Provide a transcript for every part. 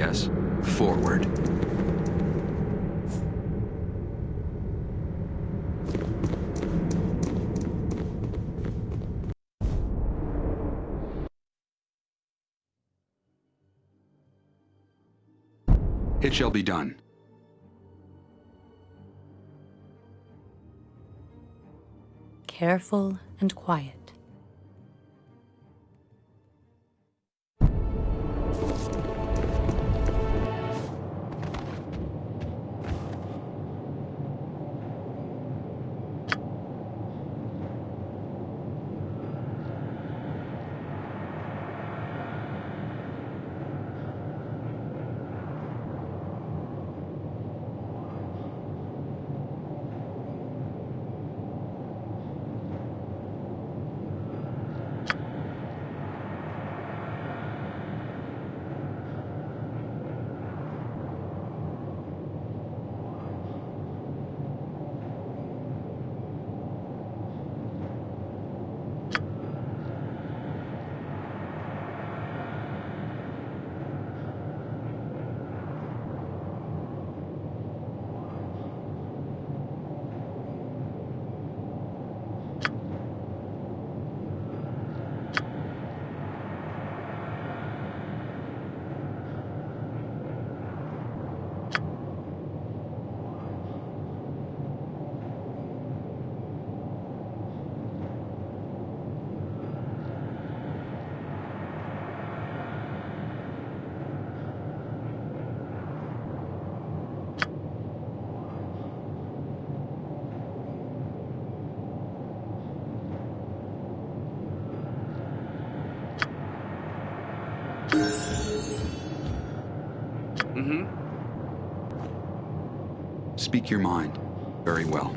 Yes. Forward. It shall be done. Careful and quiet. Speak your mind. Very well.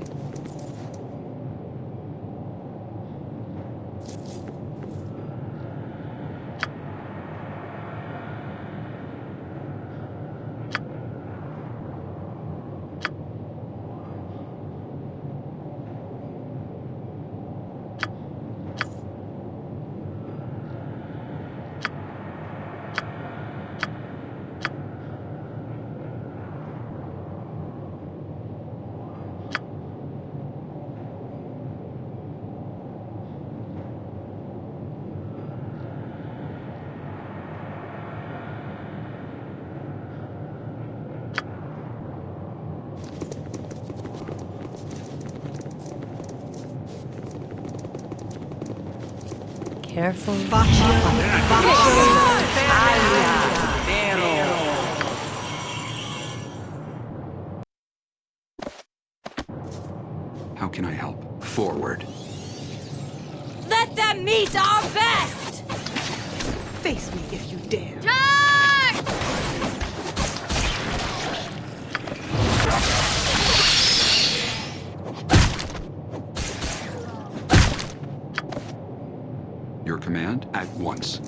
Careful. How can I help? Forward. Let them meet our best! Face me if you dare. Once.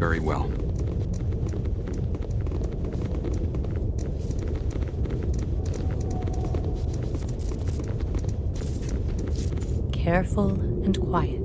Very well. Careful and quiet.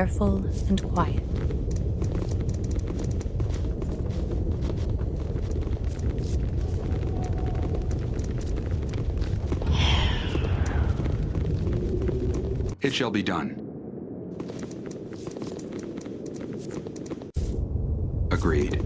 Careful and quiet. It shall be done. Agreed.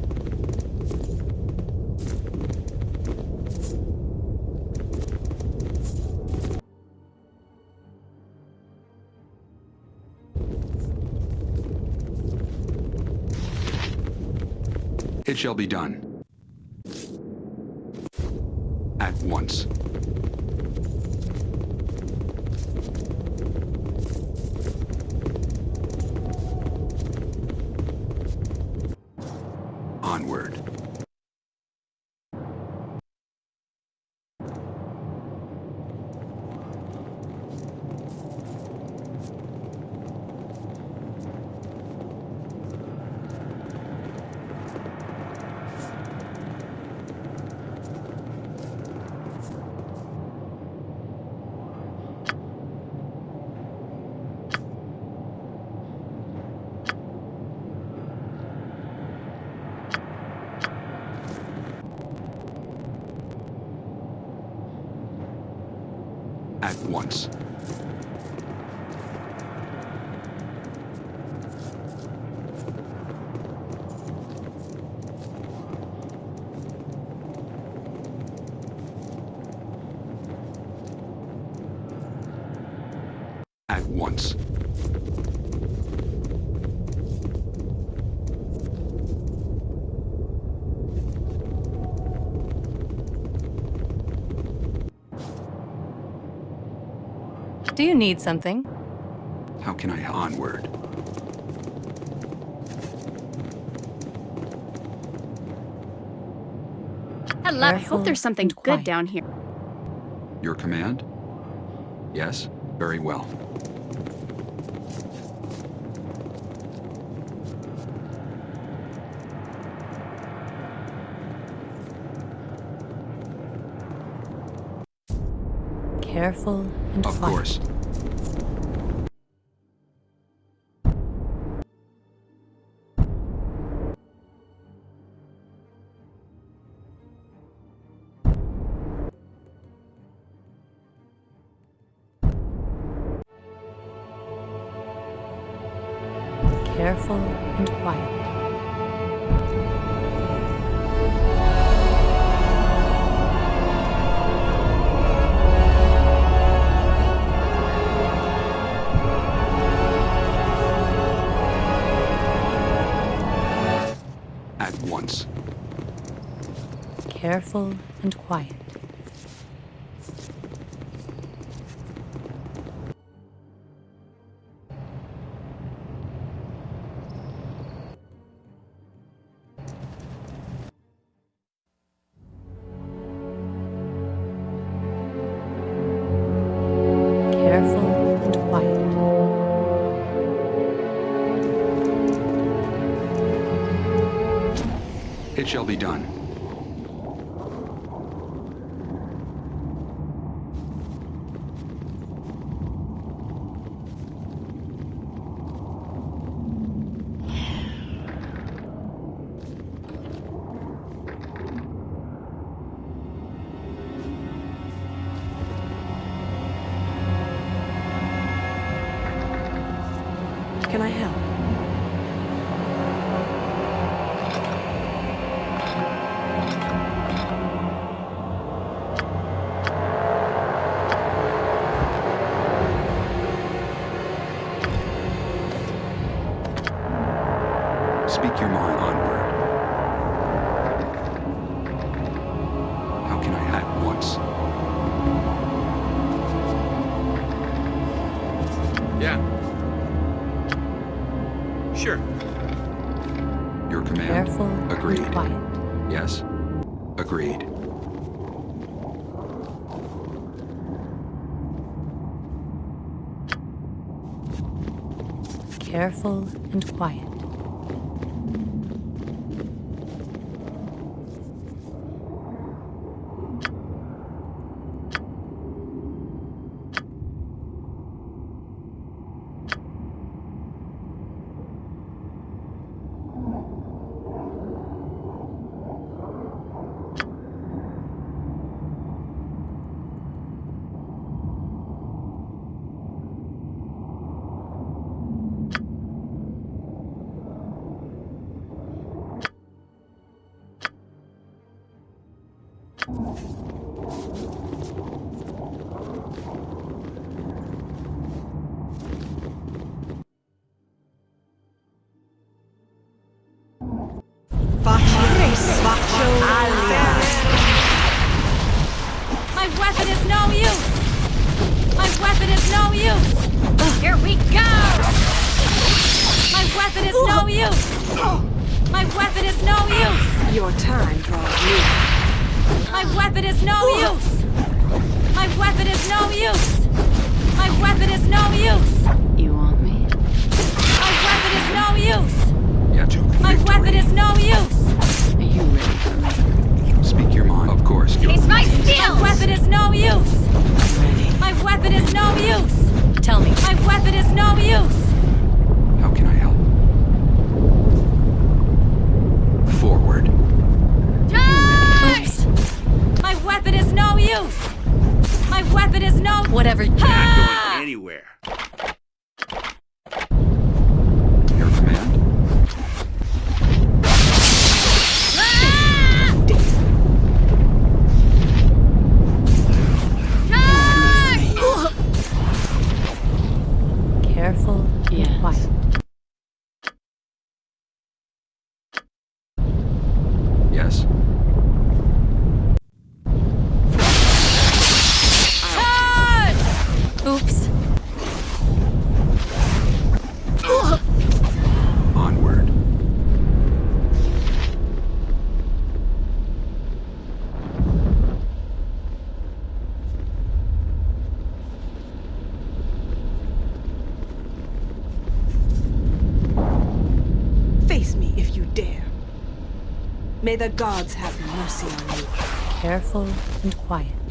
Shall be done. At once. Onward. At once. At once. Do you need something? How can I onward? Hello. I hope there's something good quiet. down here. Your command? Yes? Very well. Careful and Of quiet. course. careful and quiet. It shall be done. your onward. How can I act once? Yeah. Sure. Your command. Careful Agreed. quiet. Yes. Agreed. Careful and quiet. あっ。May the gods have mercy on you. Careful and quiet.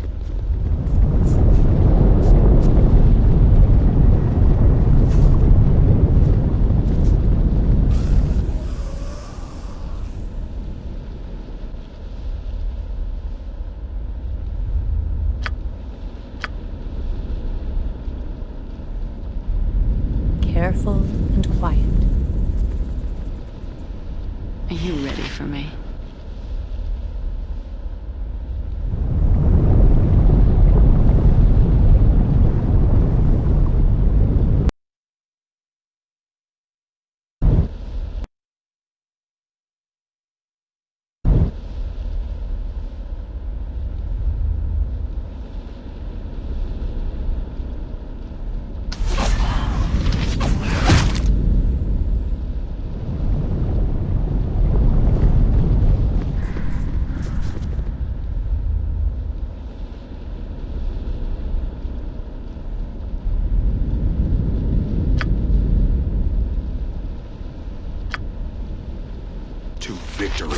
Victory.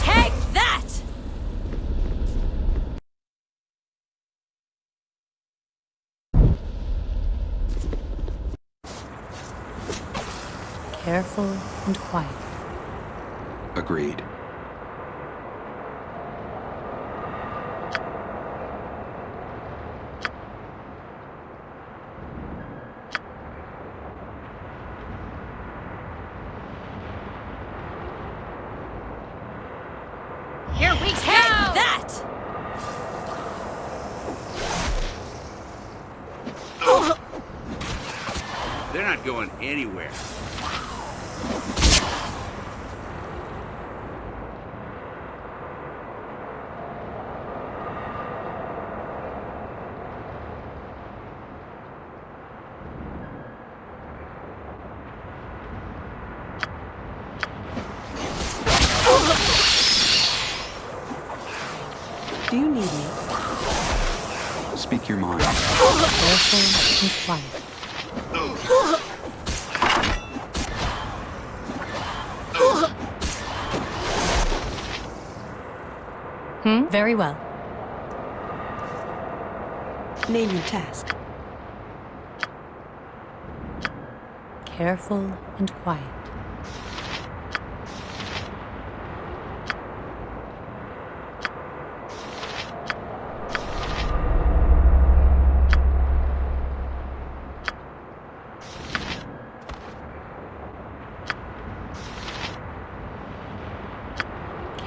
Take that! Careful and quiet. Agreed. Here we Take go! that! They're not going anywhere. Do you need me? Speak your mind. Careful and quiet. Hmm? Very well. Name your task. Careful and quiet.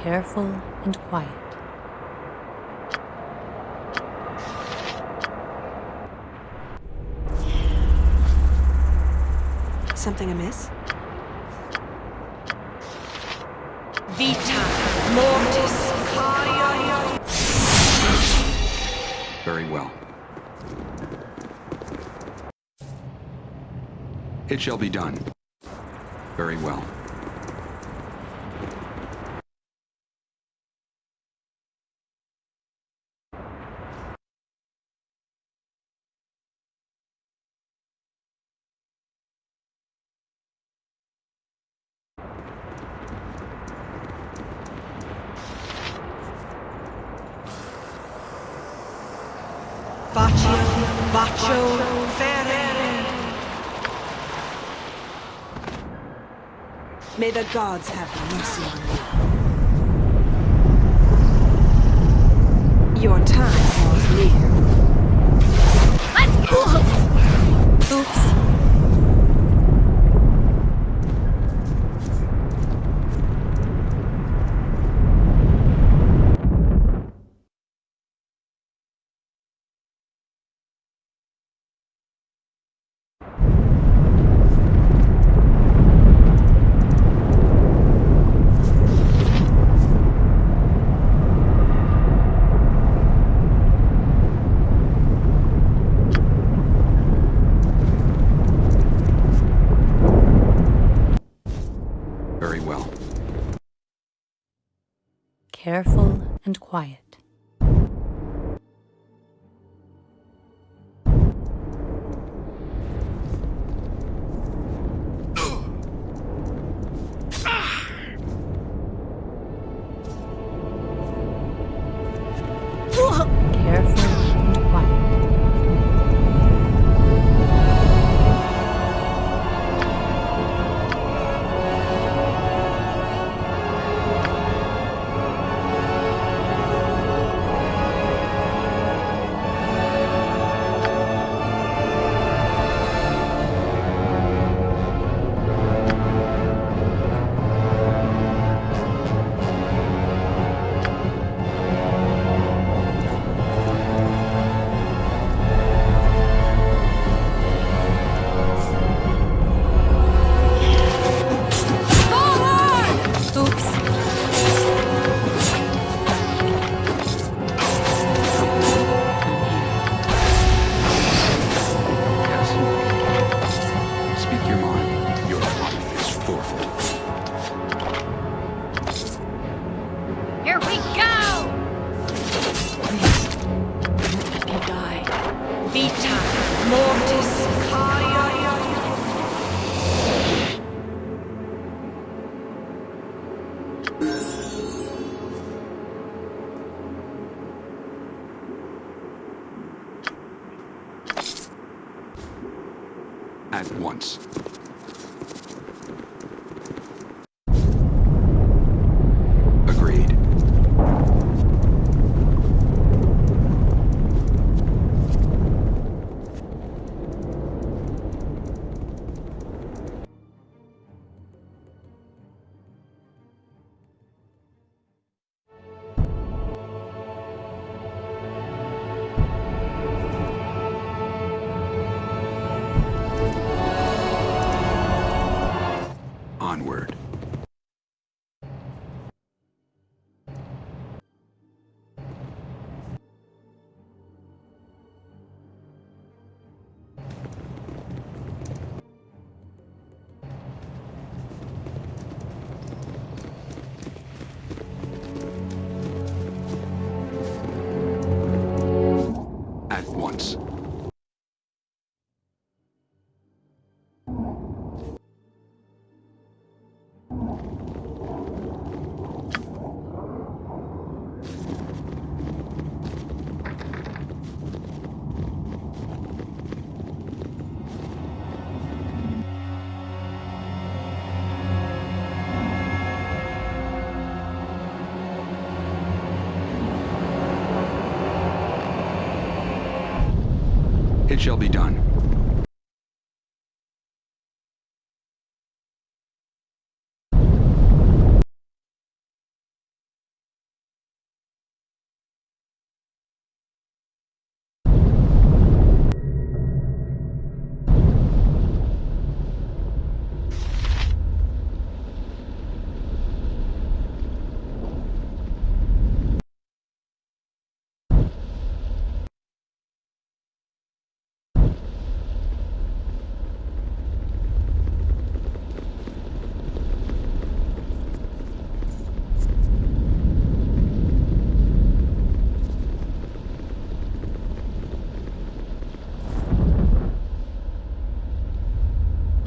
Careful and quiet. Something amiss? Vita mortis Very well. It shall be done. Very well. Baccio, Baccio, Ferre. May the gods have mercy on you. Your time draws near. Let's go! Oops. Very well. Careful and quiet. Once. Shall be done.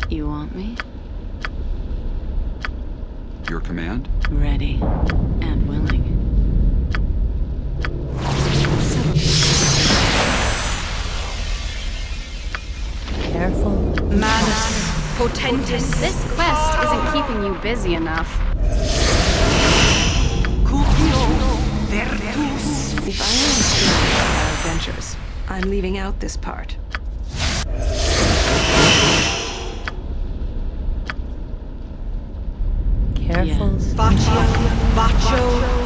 You want me? Your command? Ready and willing. Careful. Manus potentis. This quest isn't keeping you busy enough. Cupio virtus. If I am serious about our adventures, I'm leaving out this part. Careful. Yes. Bacio, bacio,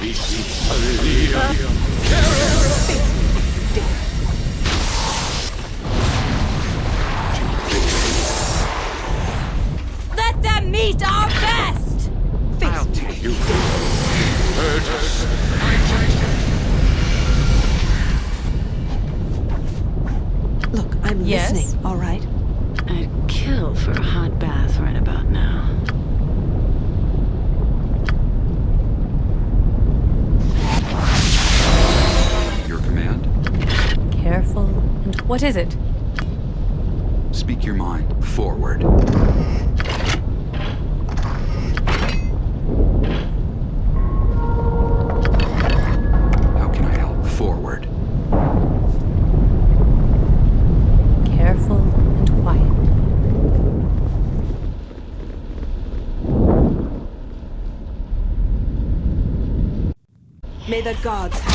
Let them meet our best! I'll take you. Look, I'm Yes? listening, all right? I'd kill for a hot bath right about now. What is it? Speak your mind. Forward. How can I help? Forward. Careful and quiet. May the gods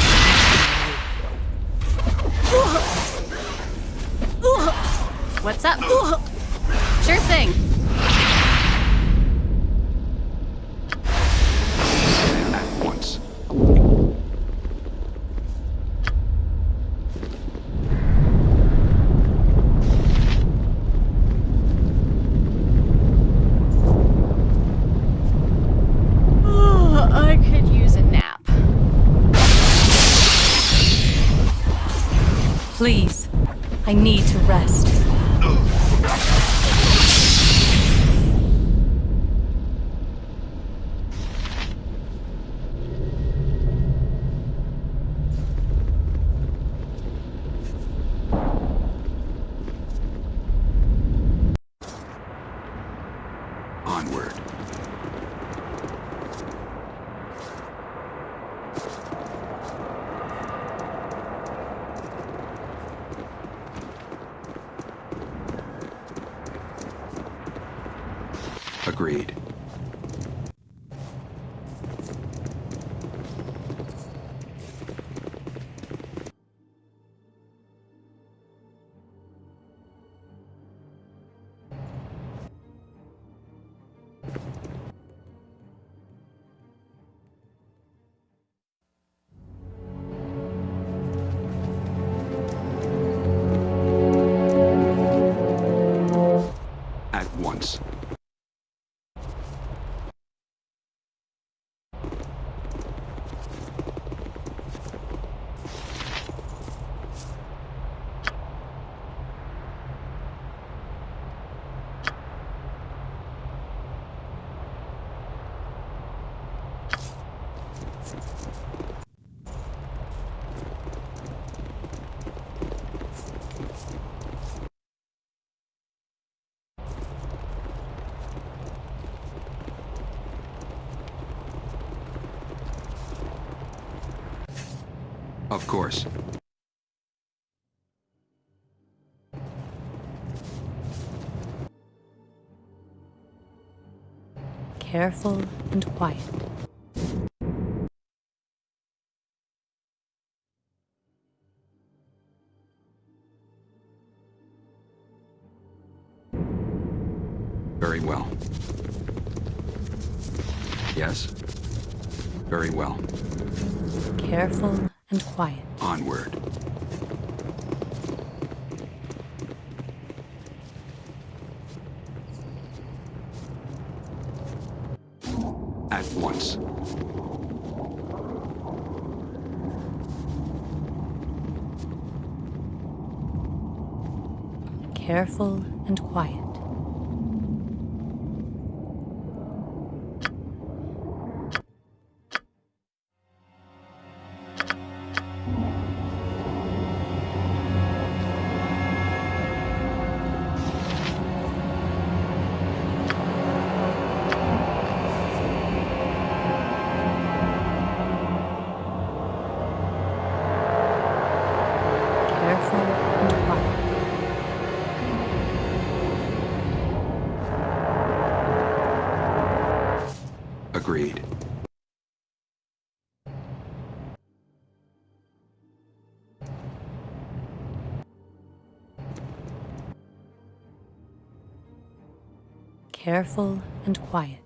Please. I need to rest. Of course. Careful and quiet. Quiet. Onward. At once. Careful Agreed. Careful and quiet.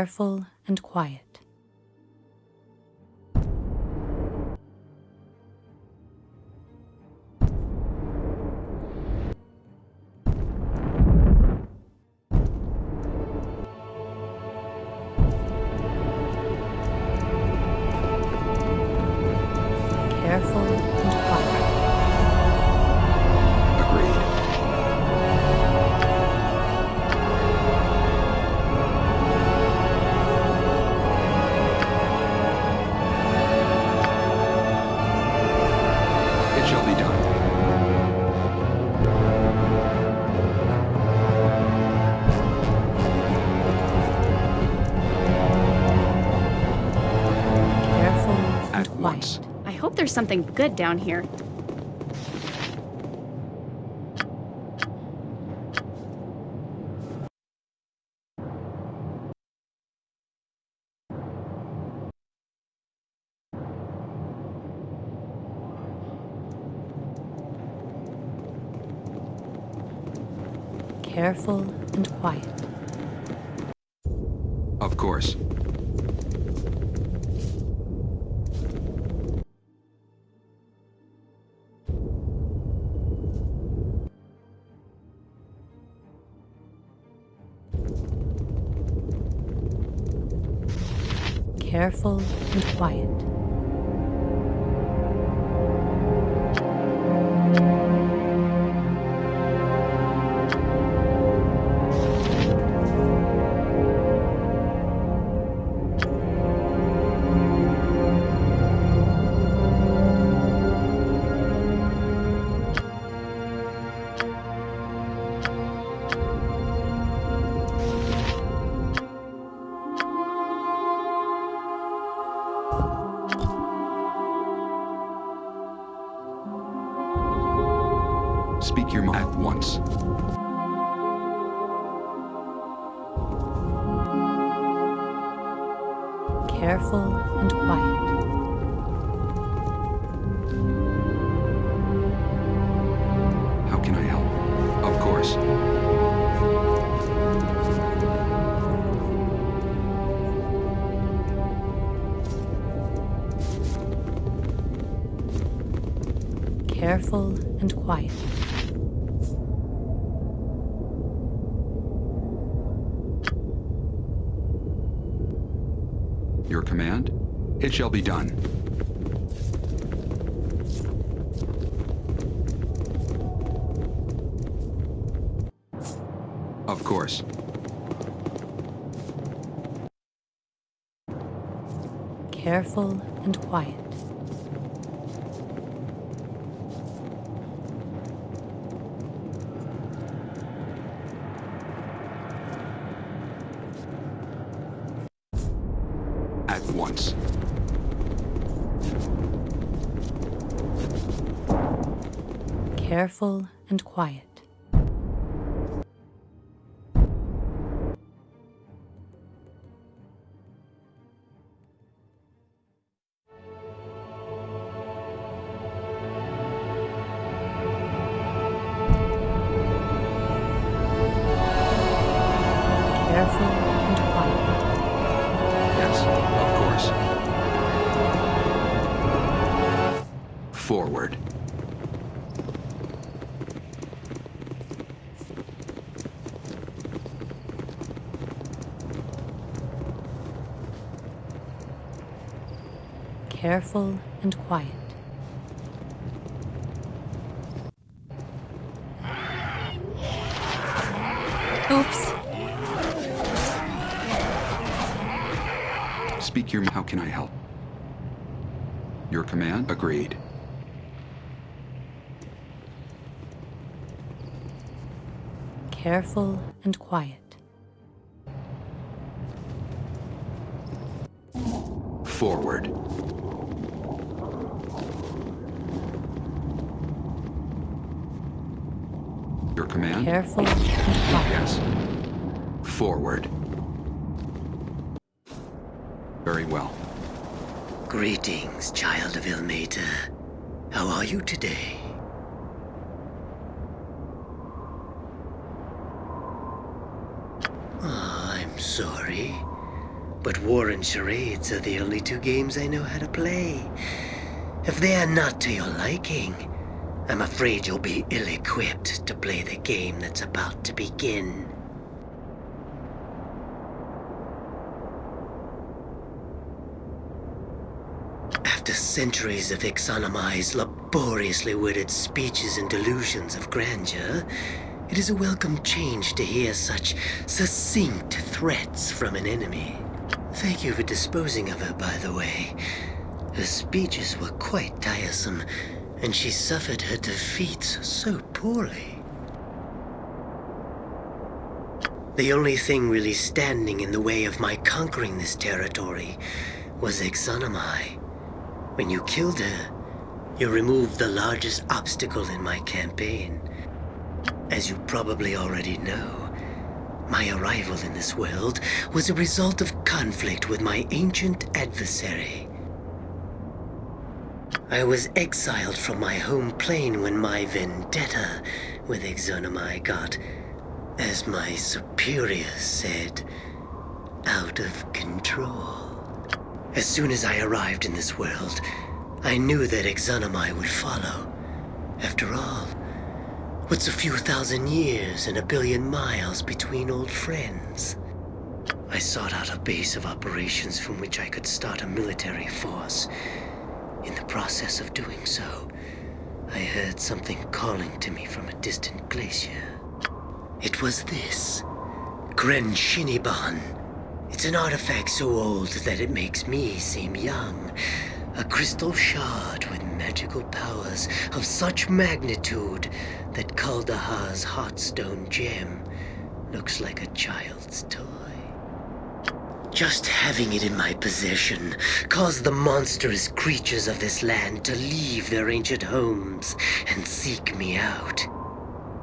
Careful and quiet. There's something good down here. Careful and quiet. Of course. Careful and quiet. Careful and quiet. Your command? It shall be done. Of course. Careful and quiet. At once. Careful and quiet. Careful and quiet. Oops. Speak your. How can I help? Your command? Agreed. Careful and quiet. Forward. Command? Careful. Yes. Forward. Very well. Greetings, child of Ilmater. How are you today? Ah, I'm sorry. But war and charades are the only two games I know how to play. If they are not to your liking, I'm afraid you'll be ill-equipped to play the game that's about to begin. After centuries of Yxunomei's laboriously worded speeches and delusions of grandeur, it is a welcome change to hear such succinct threats from an enemy. Thank you for disposing of her, by the way. Her speeches were quite tiresome, and she suffered her defeats so poorly. The only thing really standing in the way of my conquering this territory was Yxunomei. When you killed her, You removed the largest obstacle in my campaign. As you probably already know, my arrival in this world was a result of conflict with my ancient adversary. I was exiled from my home plane when my vendetta with Yxunomei got, as my superiors said, out of control. As soon as I arrived in this world, I knew that Yxunomei would follow. After all, what's a few thousand years and a billion miles between old friends? I sought out a base of operations from which I could start a military force. In the process of doing so, I heard something calling to me from a distant glacier. It was this. Crenshinibon. It's an artifact so old that it makes me seem young. A crystal shard with magical powers of such magnitude that Kuldahar's Heartstone gem looks like a child's toy. Just having it in my possession caused the monstrous creatures of this land to leave their ancient homes and seek me out.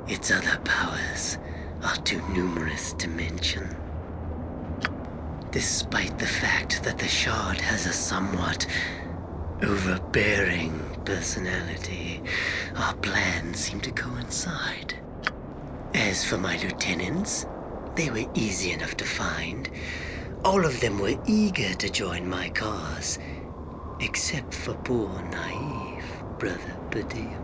Its other powers are too numerous to mention. Despite the fact that the shard has a somewhat overbearing personality, our plans seem to coincide. As for my lieutenants, they were easy enough to find. All of them were eager to join my cause, except for poor naive Brother Badim.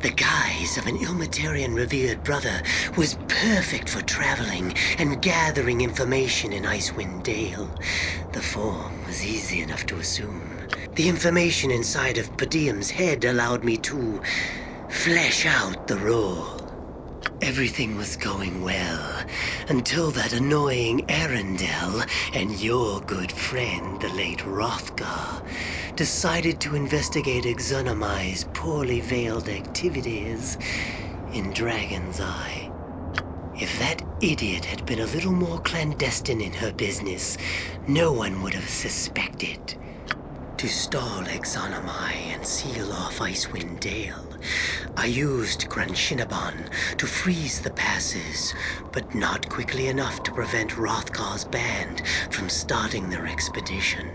The guise of an Ilmatarian revered brother was perfect for traveling and gathering information in Icewind Dale. The form was easy enough to assume. The information inside of Padium's head allowed me to flesh out the role. Everything was going well until that annoying Arundel and your good friend, the late Hrothgar, decided to investigate Yxunomei's poorly veiled activities in Dragon's Eye. If that idiot had been a little more clandestine in her business, no one would have suspected. To stall Exonomai and seal off Icewind Dale, I used Crenshinibon to freeze the passes, but not quickly enough to prevent Hrothgar's band from starting their expedition.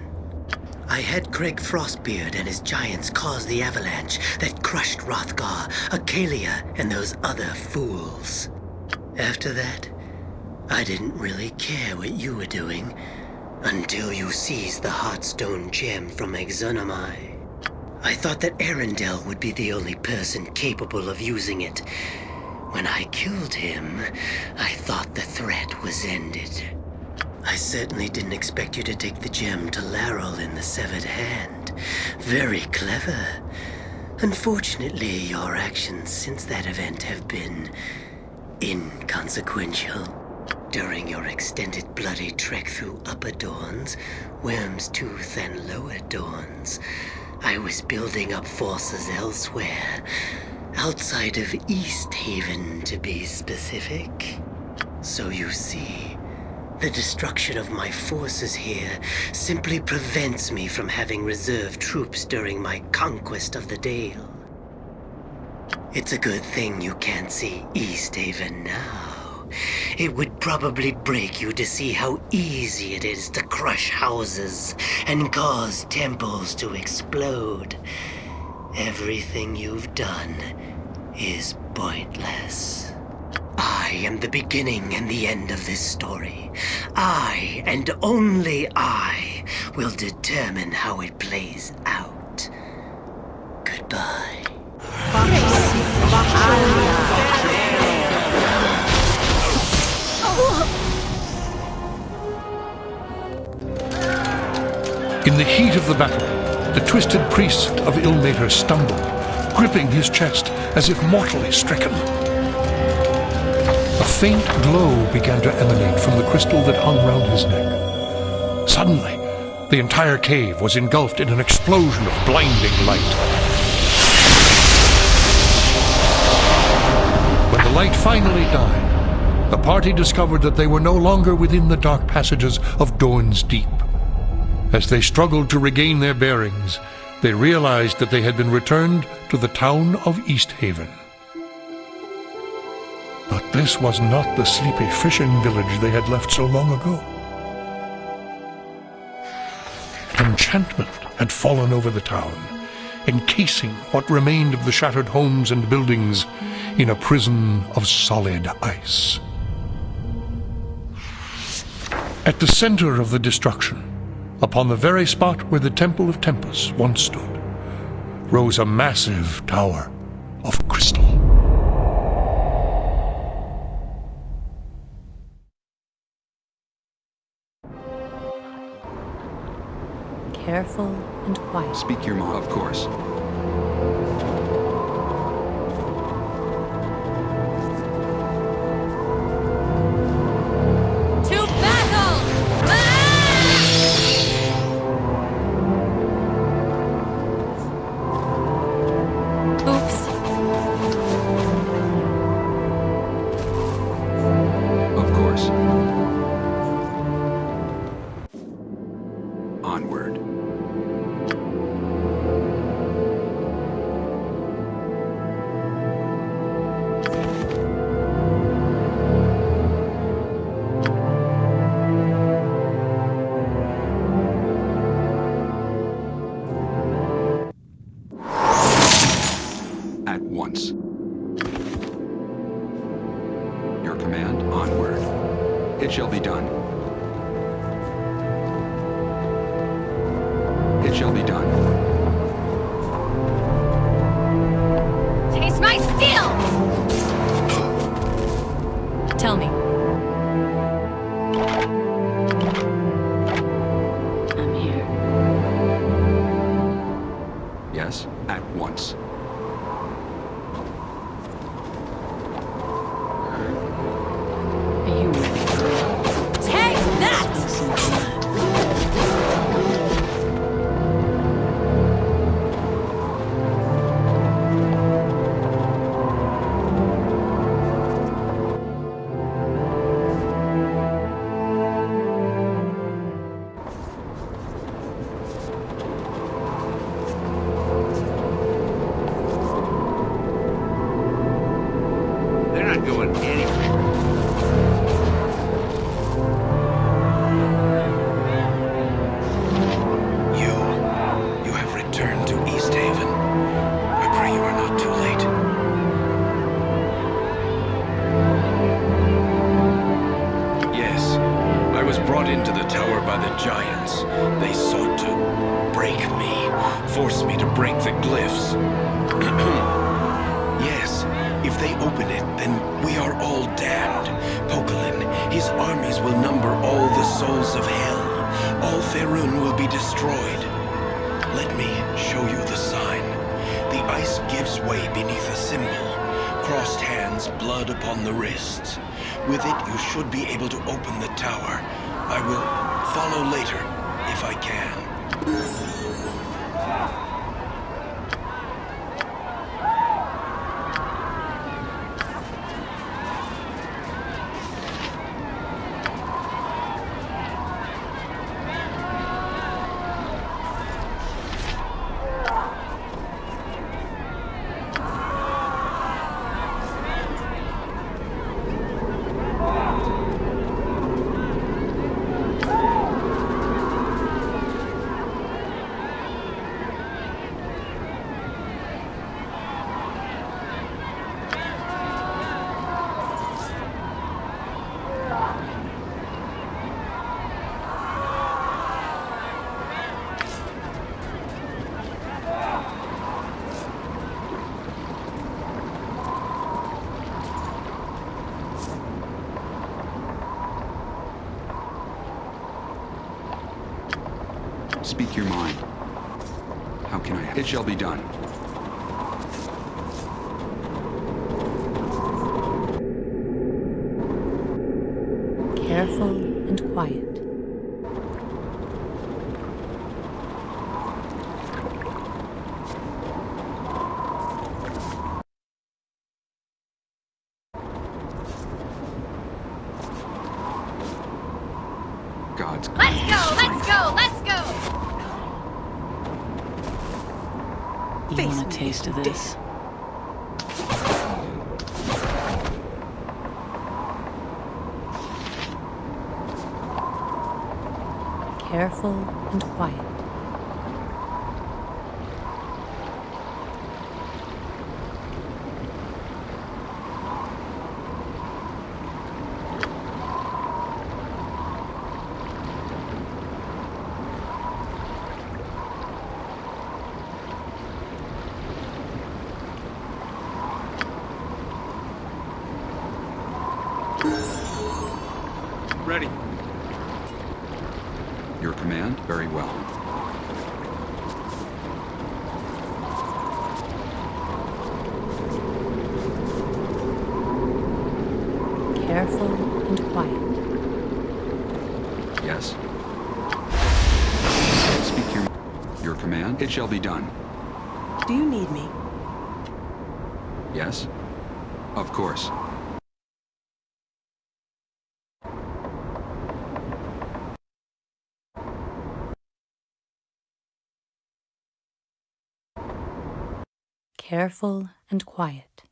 I had Craig Frostbeard and his giants cause the avalanche that crushed Rothgar, Acalia, and those other fools. After that, I didn't really care what you were doing until you seized the Heartstone gem from Yxunomei. I thought that Arundel would be the only person capable of using it. When I killed him, I thought the threat was ended. I certainly didn't expect you to take the gem to Larrel in the Severed Hand. Very clever. Unfortunately, your actions since that event have been inconsequential. During your extended bloody trek through Upper Dorn's, Wyrm's Tooth, and Lower Dorn's, I was building up forces elsewhere, outside of Easthaven to be specific. So you see, the destruction of my forces here simply prevents me from having reserve troops during my conquest of the Dale. It's a good thing you can't see Easthaven now. It would probably break you to see how easy it is to crush houses and cause temples to explode. Everything you've done is pointless. I am the beginning and the end of this story. I, and only I, will determine how it plays out. Goodbye. In the heat of the battle, the twisted priest of Ilmater stumbled, gripping his chest as if mortally stricken. A faint glow began to emanate from the crystal that hung round his neck. Suddenly, the entire cave was engulfed in an explosion of blinding light. When the light finally died, the party discovered that they were no longer within the dark passages of Dorn's Deep. As they struggled to regain their bearings, they realized that they had been returned to the town of Easthaven. But this was not the sleepy fishing village they had left so long ago. Enchantment had fallen over the town, encasing what remained of the shattered homes and buildings in a prison of solid ice. At the center of the destruction, upon the very spot where the Temple of Tempus once stood, rose a massive tower of crystal. Careful and quiet. Speak your mind, of course. Should be able to open the tower. I will follow later, if I can. Speak your mind. How can I? Help? It shall be done. careful and quiet. God's Let's go, let's go, let's go! You Face want a me taste if of you this? Careful and quiet. Ready. Your command? Very well. Careful and quiet. Yes. Speak your... Your command? It shall be done. Do you need me? Yes? Of course. Careful and quiet.